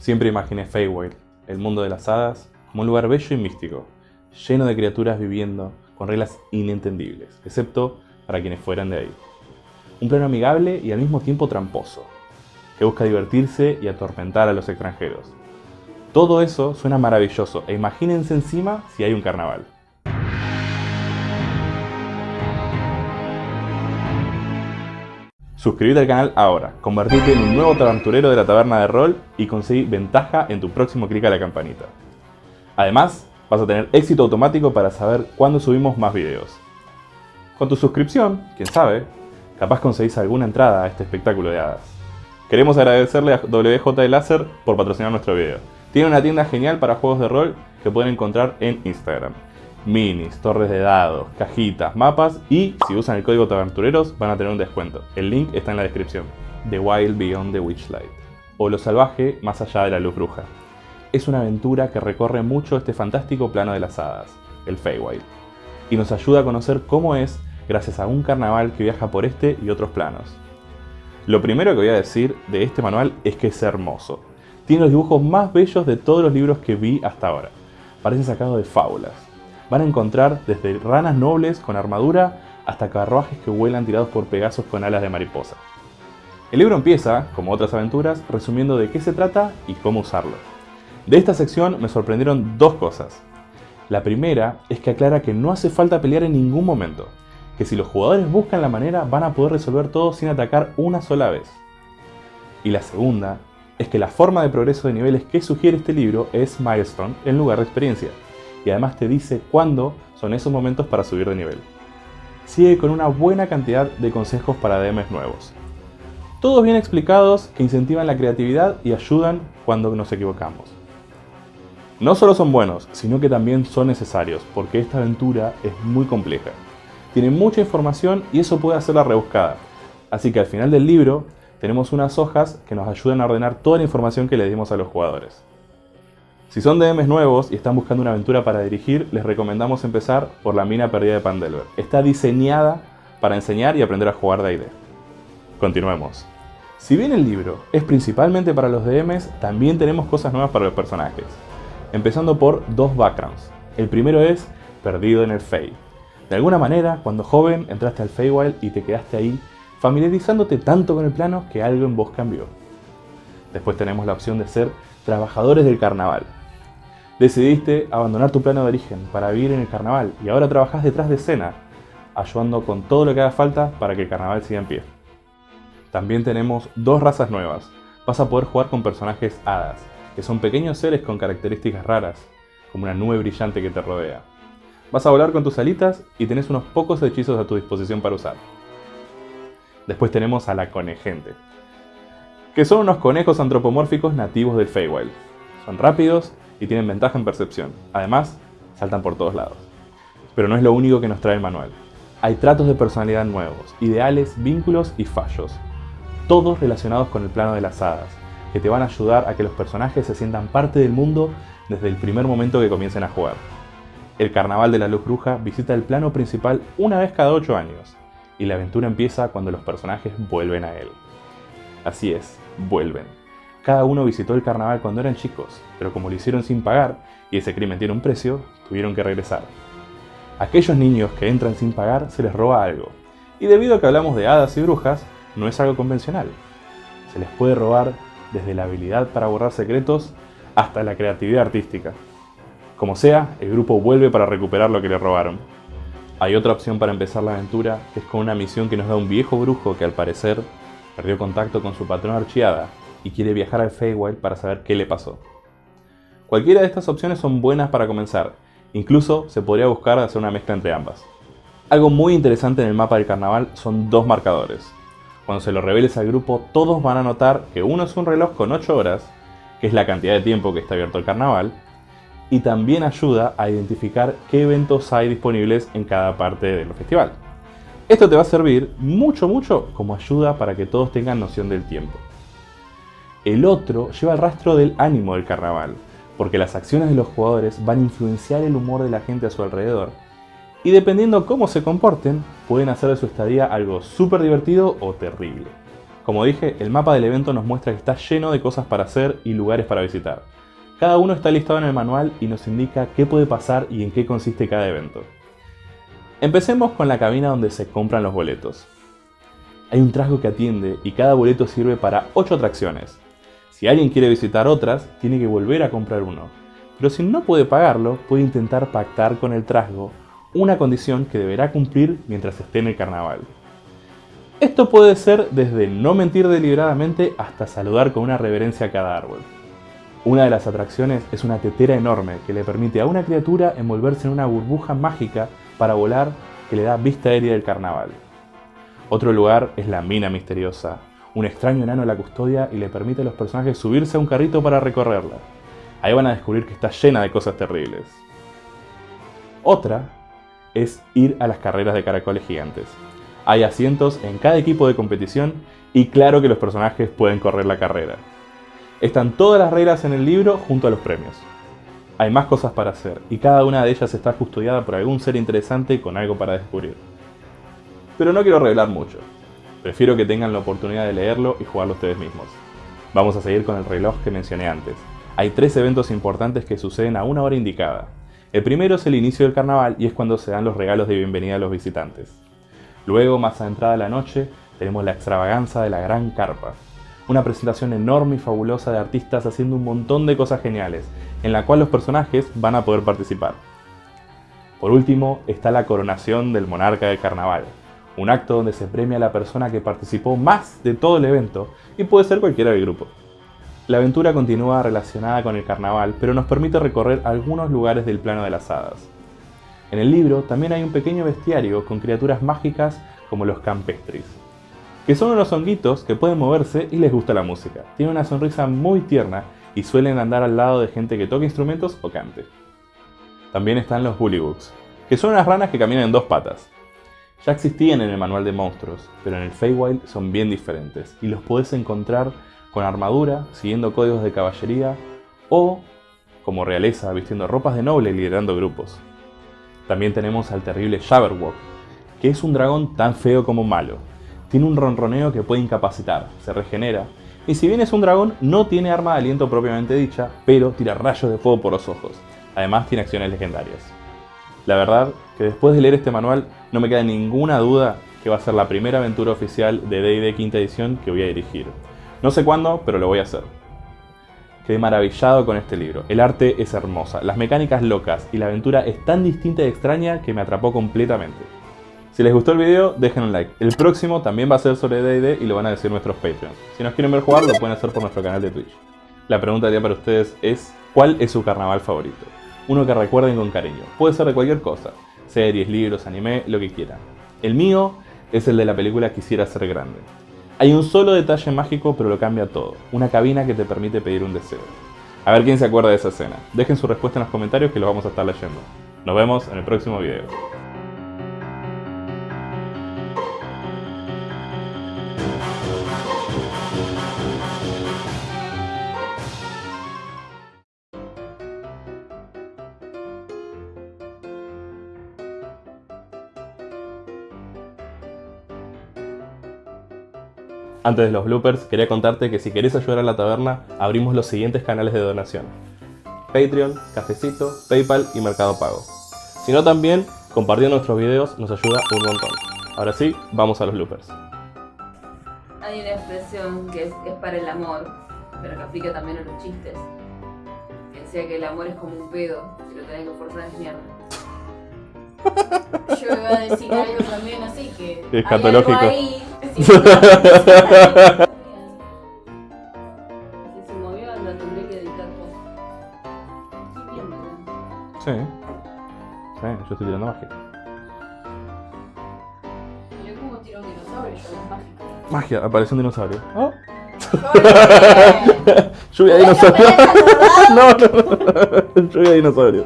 Siempre imaginé Feywild, el mundo de las hadas, como un lugar bello y místico, lleno de criaturas viviendo con reglas inentendibles, excepto para quienes fueran de ahí. Un plano amigable y al mismo tiempo tramposo, que busca divertirse y atormentar a los extranjeros. Todo eso suena maravilloso e imagínense encima si hay un carnaval. Suscríbete al canal ahora, convertirte en un nuevo aventurero de la taberna de rol y conseguir ventaja en tu próximo clic a la campanita. Además, vas a tener éxito automático para saber cuándo subimos más videos. Con tu suscripción, quién sabe, capaz conseguís alguna entrada a este espectáculo de hadas. Queremos agradecerle a WJ Láser por patrocinar nuestro video. Tiene una tienda genial para juegos de rol que pueden encontrar en Instagram minis, torres de dados, cajitas, mapas y si usan el código Tabertureros van a tener un descuento. El link está en la descripción. The Wild Beyond the Witchlight o Lo Salvaje más allá de la luz bruja. Es una aventura que recorre mucho este fantástico plano de las hadas, el Feywild, y nos ayuda a conocer cómo es gracias a un carnaval que viaja por este y otros planos. Lo primero que voy a decir de este manual es que es hermoso. Tiene los dibujos más bellos de todos los libros que vi hasta ahora. Parece sacado de fábulas van a encontrar desde ranas nobles con armadura hasta carruajes que vuelan tirados por pegasos con alas de mariposa. El libro empieza, como otras aventuras, resumiendo de qué se trata y cómo usarlo. De esta sección me sorprendieron dos cosas. La primera es que aclara que no hace falta pelear en ningún momento, que si los jugadores buscan la manera van a poder resolver todo sin atacar una sola vez. Y la segunda es que la forma de progreso de niveles que sugiere este libro es milestone en lugar de experiencia y además te dice cuándo son esos momentos para subir de nivel. Sigue con una buena cantidad de consejos para DMs nuevos. Todos bien explicados que incentivan la creatividad y ayudan cuando nos equivocamos. No solo son buenos, sino que también son necesarios, porque esta aventura es muy compleja. Tiene mucha información y eso puede hacerla rebuscada. Así que al final del libro tenemos unas hojas que nos ayudan a ordenar toda la información que le dimos a los jugadores. Si son DMs nuevos y están buscando una aventura para dirigir, les recomendamos empezar por La mina perdida de Pandelver. Está diseñada para enseñar y aprender a jugar D&D. Continuemos. Si bien el libro es principalmente para los DMs, también tenemos cosas nuevas para los personajes. Empezando por dos backgrounds. El primero es Perdido en el Fey. De alguna manera, cuando joven entraste al Feywild y te quedaste ahí, familiarizándote tanto con el plano que algo en vos cambió. Después tenemos la opción de ser trabajadores del carnaval, Decidiste abandonar tu plano de origen para vivir en el carnaval y ahora trabajas detrás de escena, ayudando con todo lo que haga falta para que el carnaval siga en pie. También tenemos dos razas nuevas. Vas a poder jugar con personajes hadas, que son pequeños seres con características raras, como una nube brillante que te rodea. Vas a volar con tus alitas y tenés unos pocos hechizos a tu disposición para usar. Después tenemos a la conejente, que son unos conejos antropomórficos nativos del Feywild. Son rápidos y tienen ventaja en percepción. Además, saltan por todos lados. Pero no es lo único que nos trae el manual. Hay tratos de personalidad nuevos, ideales, vínculos y fallos. Todos relacionados con el plano de las hadas, que te van a ayudar a que los personajes se sientan parte del mundo desde el primer momento que comiencen a jugar. El Carnaval de la Luz Bruja visita el plano principal una vez cada 8 años, y la aventura empieza cuando los personajes vuelven a él. Así es, vuelven. Cada uno visitó el carnaval cuando eran chicos, pero como lo hicieron sin pagar y ese crimen tiene un precio, tuvieron que regresar. aquellos niños que entran sin pagar se les roba algo, y debido a que hablamos de hadas y brujas, no es algo convencional. Se les puede robar desde la habilidad para borrar secretos hasta la creatividad artística. Como sea, el grupo vuelve para recuperar lo que le robaron. Hay otra opción para empezar la aventura, que es con una misión que nos da un viejo brujo que al parecer perdió contacto con su patrón archiada y quiere viajar al Feywild para saber qué le pasó. Cualquiera de estas opciones son buenas para comenzar, incluso se podría buscar hacer una mezcla entre ambas. Algo muy interesante en el mapa del carnaval son dos marcadores. Cuando se lo reveles al grupo, todos van a notar que uno es un reloj con 8 horas, que es la cantidad de tiempo que está abierto el carnaval, y también ayuda a identificar qué eventos hay disponibles en cada parte del festival. Esto te va a servir mucho mucho como ayuda para que todos tengan noción del tiempo. El otro lleva el rastro del ánimo del carnaval, porque las acciones de los jugadores van a influenciar el humor de la gente a su alrededor, y dependiendo cómo se comporten, pueden hacer de su estadía algo súper divertido o terrible. Como dije, el mapa del evento nos muestra que está lleno de cosas para hacer y lugares para visitar. Cada uno está listado en el manual y nos indica qué puede pasar y en qué consiste cada evento. Empecemos con la cabina donde se compran los boletos. Hay un trasgo que atiende y cada boleto sirve para 8 atracciones. Si alguien quiere visitar otras, tiene que volver a comprar uno. Pero si no puede pagarlo, puede intentar pactar con el trasgo una condición que deberá cumplir mientras esté en el carnaval. Esto puede ser desde no mentir deliberadamente hasta saludar con una reverencia a cada árbol. Una de las atracciones es una tetera enorme que le permite a una criatura envolverse en una burbuja mágica para volar que le da vista aérea del carnaval. Otro lugar es la mina misteriosa. Un extraño enano la custodia y le permite a los personajes subirse a un carrito para recorrerla. Ahí van a descubrir que está llena de cosas terribles. Otra es ir a las carreras de caracoles gigantes. Hay asientos en cada equipo de competición y claro que los personajes pueden correr la carrera. Están todas las reglas en el libro junto a los premios. Hay más cosas para hacer y cada una de ellas está custodiada por algún ser interesante con algo para descubrir. Pero no quiero revelar mucho. Prefiero que tengan la oportunidad de leerlo y jugarlo ustedes mismos. Vamos a seguir con el reloj que mencioné antes. Hay tres eventos importantes que suceden a una hora indicada. El primero es el inicio del carnaval y es cuando se dan los regalos de bienvenida a los visitantes. Luego, más adentrada la noche, tenemos la extravaganza de la Gran Carpa, una presentación enorme y fabulosa de artistas haciendo un montón de cosas geniales, en la cual los personajes van a poder participar. Por último, está la coronación del monarca del carnaval, un acto donde se premia a la persona que participó más de todo el evento y puede ser cualquiera del grupo. La aventura continúa relacionada con el carnaval, pero nos permite recorrer algunos lugares del plano de las hadas. En el libro también hay un pequeño bestiario con criaturas mágicas como los campestris, que son unos honguitos que pueden moverse y les gusta la música. Tienen una sonrisa muy tierna y suelen andar al lado de gente que toque instrumentos o cante. También están los Bullywugs, que son unas ranas que caminan en dos patas. Ya existían en el manual de monstruos, pero en el Feywild son bien diferentes y los podés encontrar con armadura, siguiendo códigos de caballería o como realeza, vistiendo ropas de noble y liderando grupos. También tenemos al terrible Jabberwock, que es un dragón tan feo como malo, tiene un ronroneo que puede incapacitar, se regenera, y si bien es un dragón, no tiene arma de aliento propiamente dicha, pero tira rayos de fuego por los ojos. Además tiene acciones legendarias. La verdad que después de leer este manual no me queda ninguna duda que va a ser la primera aventura oficial de D&D quinta edición que voy a dirigir. No sé cuándo, pero lo voy a hacer. Quedé maravillado con este libro. El arte es hermosa, las mecánicas locas y la aventura es tan distinta y extraña que me atrapó completamente. Si les gustó el video, dejen un like. El próximo también va a ser sobre D&D y lo van a decir nuestros Patreons. Si nos quieren ver jugar, lo pueden hacer por nuestro canal de Twitch. La pregunta del día para ustedes es, ¿cuál es su carnaval favorito? Uno que recuerden con cariño. Puede ser de cualquier cosa. Series, libros, anime, lo que quieran. El mío es el de la película Quisiera ser grande. Hay un solo detalle mágico, pero lo cambia todo. Una cabina que te permite pedir un deseo. A ver quién se acuerda de esa escena. Dejen su respuesta en los comentarios que lo vamos a estar leyendo. Nos vemos en el próximo video. Antes de los bloopers, quería contarte que si querés ayudar a la taberna, abrimos los siguientes canales de donación. Patreon, Cafecito, Paypal y Mercado Pago. Si no también, compartiendo nuestros videos nos ayuda un montón. Ahora sí, vamos a los bloopers. Hay una expresión que es, es para el amor, pero que aplica también a los chistes. Que decía que el amor es como un pedo, si lo tenés que forzar es mierda. Yo iba a decir algo también así que. hay algo ahí. Sí, Si se movió, la tendré que editar ¿no? Sí. Sí, yo estoy tirando magia. Yo como tiro un dinosaurio, yo es mágico. Magia, apareció un dinosaurio. Oh. Lluvia de ¿Puedes dinosaurio. no, no, no. Lluvia de dinosaurio.